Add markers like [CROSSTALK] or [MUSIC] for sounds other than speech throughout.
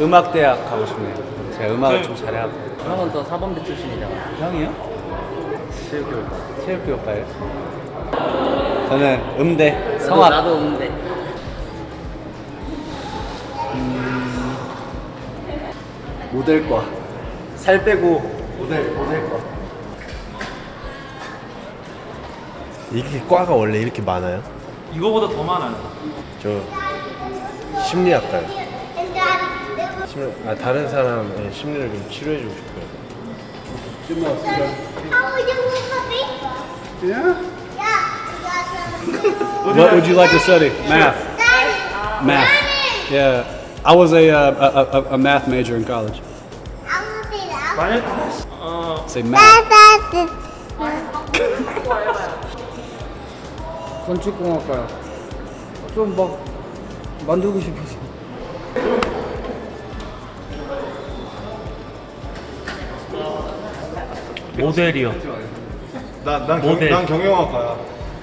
음악대학 가고 싶네요. 제가 음악을 좀 잘해갖고. 형은 또 사범대 출신이잖아. 형이요? 체육교육과. 체육교육과요? 저는 음대 나도, 성악. 나도 없는데. 모델과. 살 빼고 모델 모델과. 이게 과가 원래 이렇게 많아요? 이거보다 더 많아요. 저 심리학과요. 심리, 아 다른 사람의 심리를 좀 치료해주고 싶어요. Paper? Yeah? What would you like to study? Math. Math. Yeah. I was a, uh, a, a, a math major in college. 어 Say math. 건축공학과요. 좀 막 만들고 싶어서. 모델이요. 난, 난, 경, 모델. 난 경영학과야.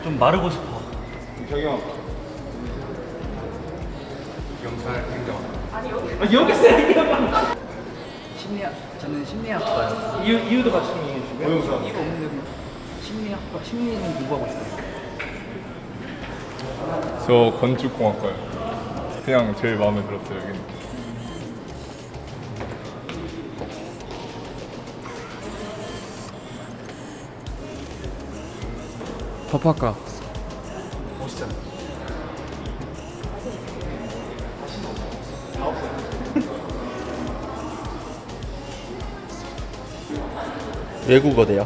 좀 마르고 싶어. 경영학과. 아, 여기서 얘기해봐. 심리학, 저는 심리학과요. 이유 이유도 같이 좀 얘기해 주고요. 고용사. 이거 없는데 뭐 심리학과, 심리는 공부하고 싶어요. 저 건축공학과요. 그냥 제일 마음에 들었어요 여기는. 법학과. [LAUGHS] 외국어대요.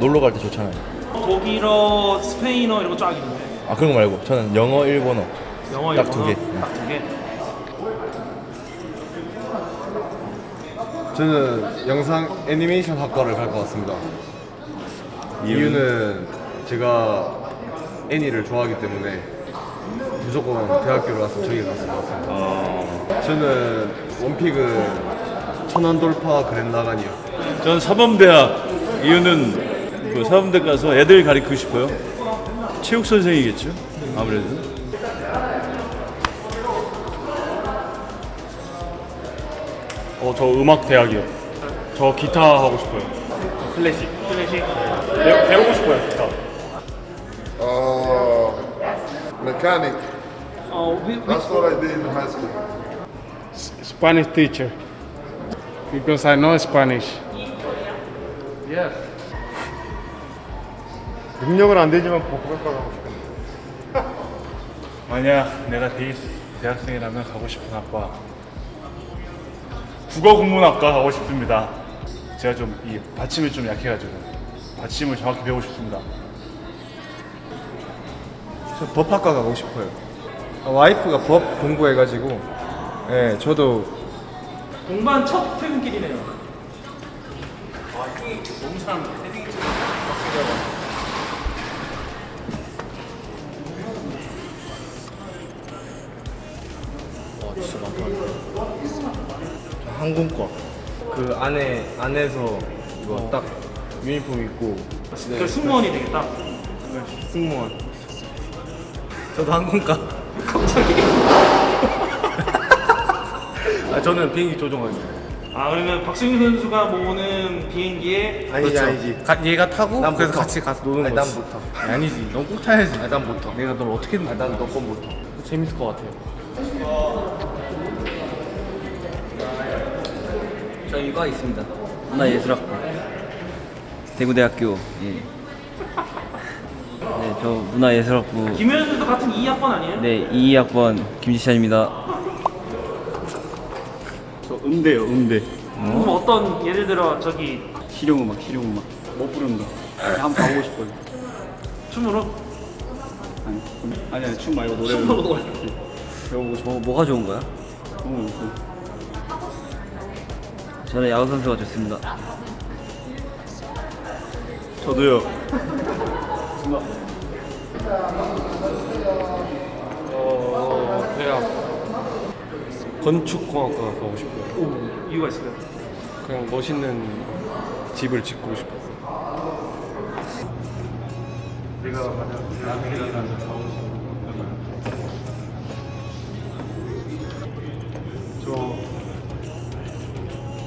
놀러 갈 때 좋잖아요. 독일어, 스페인어 이런 거 쫙 있는데. 아 그런 거 말고 저는 영어, 일본어. 영어, 딱두 일본어 개. 딱두 개. 저는 영상 애니메이션 학과를 갈 것 같습니다. 이유는 제가 애니를 좋아하기 때문에 무조건 대학교를 갔으면 저기 갔을 것 같습니다. 저는 원픽은 천안 돌파 그랜라간이요. 저는 사범대학 이유는 그 사범대 가서 애들 가르치고 싶어요. 체육 선생이겠죠. 아무래도. 어 저 음악 대학이요. 저 기타 하고 싶어요. 클래식. 클래식. 배, 배우고 싶어요 기타. Mechanic. 어, 위, 위, That's what I did in high school. Spanish teacher. Because I know Spanish. 능력은 안 되지만 복학과 가고 싶은데. 만약 내가 대, 대학생이라면 가고 싶은 학과 국어국문학과 가고 싶습니다. 제가 좀 이 받침이 좀 약해가지고 받침을 정확히 배우고 싶습니다. 저 법학과 가고 싶어요. 아, 와이프가 법 공부해가지고, 예, 저도 공부한 첫 퇴근길이네요. 항공과 그 안에 안에서 이거 딱 유니폼 입고 그 승무원이 되겠다. 승무원. 저도 항공과. [LAUGHS] [LAUGHS] 아 저는 비행기 조종하겠습니다. 아 그러면 박승민 선수가 모으는 비행기에 아니지 아니지. 가, 얘가 타고 난 그래서 못 타. 같이 가서 노는 아니, 거지. 난못 타. 아니지. 넌 꼭 타야지. 아니, 난못 타. 내가 널 어떻게 아, 난너건못 타. 재밌을 것 같아요. 저 이과 있습니다. 문화예술학과. 대구대학교. 예. 네, 저 문화예술학부. 김효연 선수 같은 2학번 아니에요? 네, 22학번 김지찬입니다. 저 음대요 음대. 그럼 어떤 예를 들어 저기 실용음악, 실용음악. 못 부르는 거. 한번 가보고 싶어요. 춤으로 아니, 아니, 아니 춤 말고 노래 춤으로 노래. 배우고 싶어. 뭐, 뭐가 좋은 거야? 너무 없어. 저는 야구 선수가 좋습니다. 저도요. [LAUGHS] 어 대학 건축공학과 가고 싶어요. 이유가 있어요. 그냥 멋있는 집을 짓고 싶어요. 내가 만약 싶은 저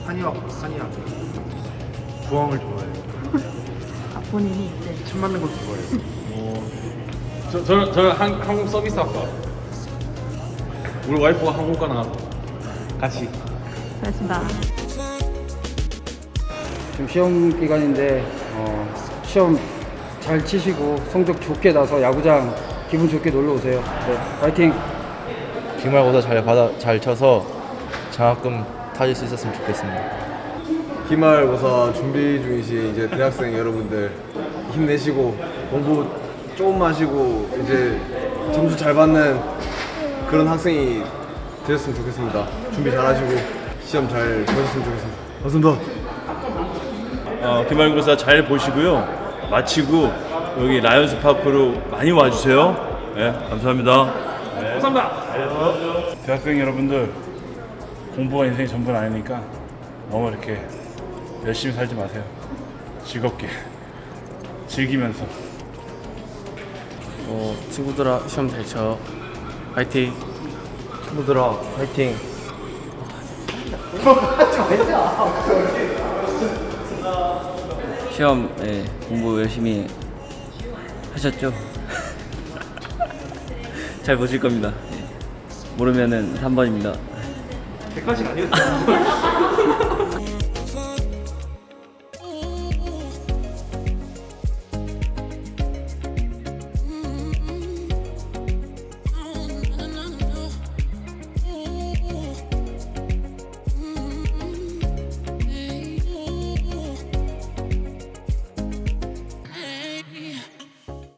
한의학 한의학 부엉을 좋아해요. 아, 본인이 네. 침 맞는 것도 좋아해요. 저, 저는, 저는 한, 한국 서비스 학과 우리 와이프가 항공과 나가고 같이 고맙습니다. 지금 시험 기간인데 어, 시험 잘 치시고 성적 좋게 나서 야구장 기분 좋게 놀러 오세요. 네, 파이팅! 기말고사 잘 받아 잘 쳐서 장학금 타실 수 있었으면 좋겠습니다. 기말고사 준비 중이신 이제 대학생 여러분들 힘내시고 공부 조금 하시고 이제 점수 잘 받는 그런 학생이 되셨으면 좋겠습니다. 준비 잘 하시고 시험 잘 보셨으면 좋겠습니다. 고맙습니다. 어, 기말고사 잘 보시고요. 마치고 여기 라이온즈 파크로 많이 와주세요. 네, 감사합니다. 감사합니다. 대학생 여러분들 공부가 인생의 전부는 아니니까 너무 이렇게 열심히 살지 마세요. 즐겁게 즐기면서 어, 친구들아 시험 잘 쳐. 파이팅. 친구들아 화이팅. 시험 예, 공부 열심히 하셨죠? [LAUGHS] 잘 보실 겁니다. 예. 모르면은 3번입니다. 100까지는 아니었어요. [LAUGHS]